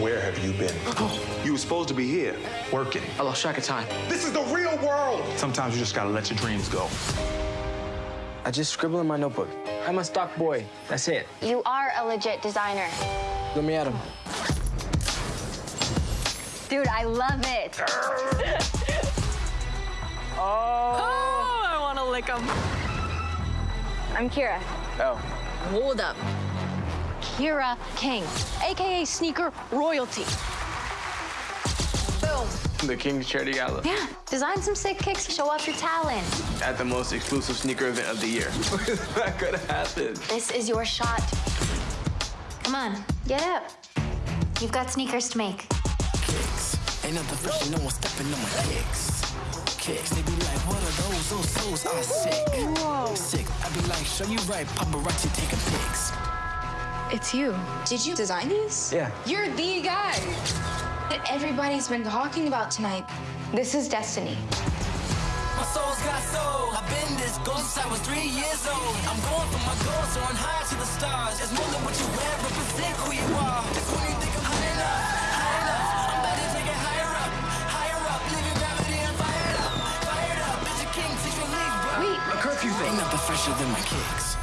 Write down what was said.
Where have you been? You were supposed to be here. Working. I lost track of time. This is the real world. Sometimes you just gotta let your dreams go. I just scribble in my notebook. I'm a stock boy. That's it. You are a legit designer. Let me at him. Dude, I love it. Oh. oh, I want to lick him. I'm Kira. Oh. Hold up. Kira King, aka Sneaker Royalty. Boom. The King's Charity Gala. Yeah, design some sick kicks to show off your talent. At the most exclusive sneaker event of the year. that could happen. This is your shot. Come on, get up. You've got sneakers to make. kicks. Ain't nothing fresh, no one stepping on my kicks. Kicks, they be like, what are those? Those soles are sick. Sick. I be like, show you right, paparazzi taking pics. It's you. Did you design these? Yeah. You're the guy that everybody's been talking about tonight. This is destiny. My soul's got soul. I've been this ghost since I was three years old. I'm going for my goals, soaring high to the stars. It's more than what you wear, represent who you are. It's when you think I'm high enough, high enough. I'm about to take it higher up, higher up. Living gravity and fired up, fired up. Bitch, a king, teach relief, bro. Wait, A curfew Ain't nothing fresher than my kicks.